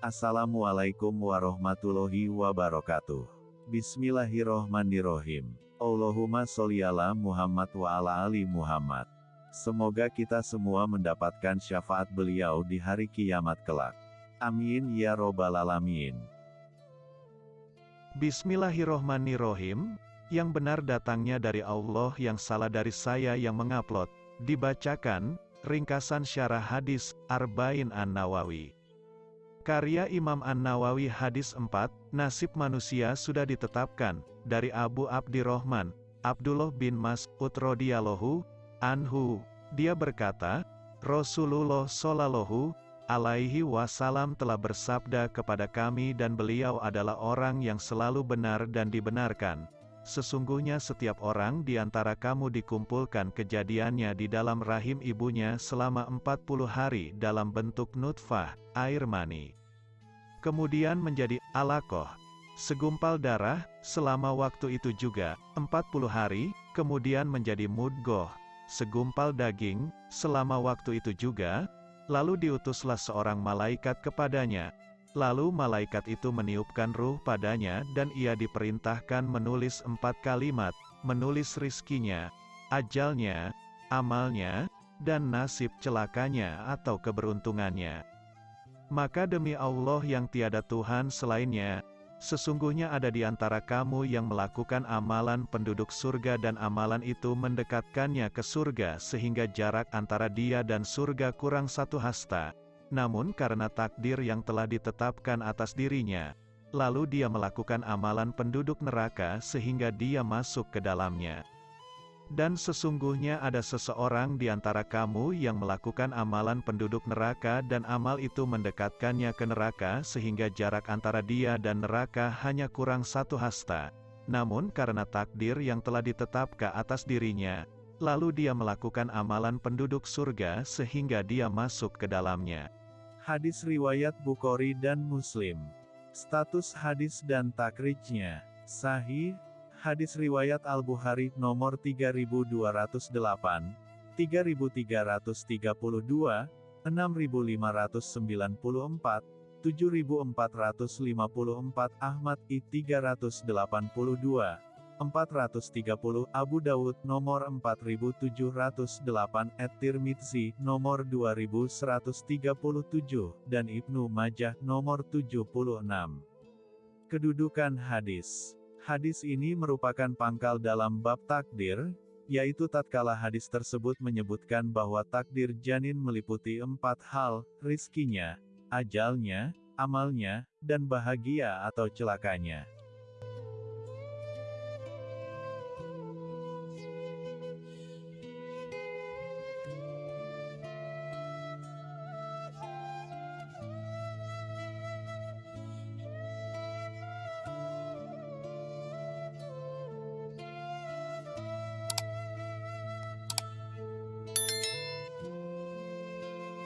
Assalamualaikum warahmatullahi wabarakatuh. Bismillahirrohmanirrohim. Allahumma sholli ala Muhammad wa ala ali Muhammad. Semoga kita semua mendapatkan syafaat beliau di hari kiamat kelak. Amin ya robbal alamin. Bismillahirrohmanirrohim. Yang benar datangnya dari Allah yang salah dari saya yang mengupload. Dibacakan, ringkasan syarah hadis, Arba'in An-Nawawi. Karya Imam An-Nawawi Hadis 4, Nasib manusia sudah ditetapkan, dari Abu Abdirrahman, Abdullah bin Mas'ud radhiyallahu anhu. Dia berkata, Rasulullah Shallallahu alaihi wasallam telah bersabda kepada kami dan beliau adalah orang yang selalu benar dan dibenarkan. Sesungguhnya setiap orang di antara kamu dikumpulkan kejadiannya di dalam rahim ibunya selama 40 hari dalam bentuk nutfah, air mani. Kemudian menjadi alakoh, segumpal darah, selama waktu itu juga, 40 hari, kemudian menjadi mudgoh, segumpal daging, selama waktu itu juga, lalu diutuslah seorang malaikat kepadanya, Lalu malaikat itu meniupkan ruh padanya dan ia diperintahkan menulis empat kalimat, menulis rizkinya, ajalnya, amalnya, dan nasib celakanya atau keberuntungannya. Maka demi Allah yang tiada Tuhan selainnya, sesungguhnya ada di antara kamu yang melakukan amalan penduduk surga dan amalan itu mendekatkannya ke surga sehingga jarak antara dia dan surga kurang satu hasta. Namun karena takdir yang telah ditetapkan atas dirinya, lalu dia melakukan amalan penduduk neraka sehingga dia masuk ke dalamnya. Dan sesungguhnya ada seseorang di antara kamu yang melakukan amalan penduduk neraka dan amal itu mendekatkannya ke neraka sehingga jarak antara dia dan neraka hanya kurang satu hasta. Namun karena takdir yang telah ditetapkan atas dirinya, lalu dia melakukan amalan penduduk surga sehingga dia masuk ke dalamnya. Hadis riwayat Bukhari dan Muslim. Status hadis dan takrijnya. Sahih, hadis riwayat Al-Bukhari nomor 3208, 3332, 6594, 7454 Ahmad I 382 430 Abu Dawud nomor 4708 At-Tirmidzi nomor 2137 dan Ibnu Majah nomor 76. Kedudukan hadis. Hadis ini merupakan pangkal dalam bab takdir, yaitu tatkala hadis tersebut menyebutkan bahwa takdir janin meliputi empat hal, rizkinya, ajalnya, amalnya, dan bahagia atau celakanya.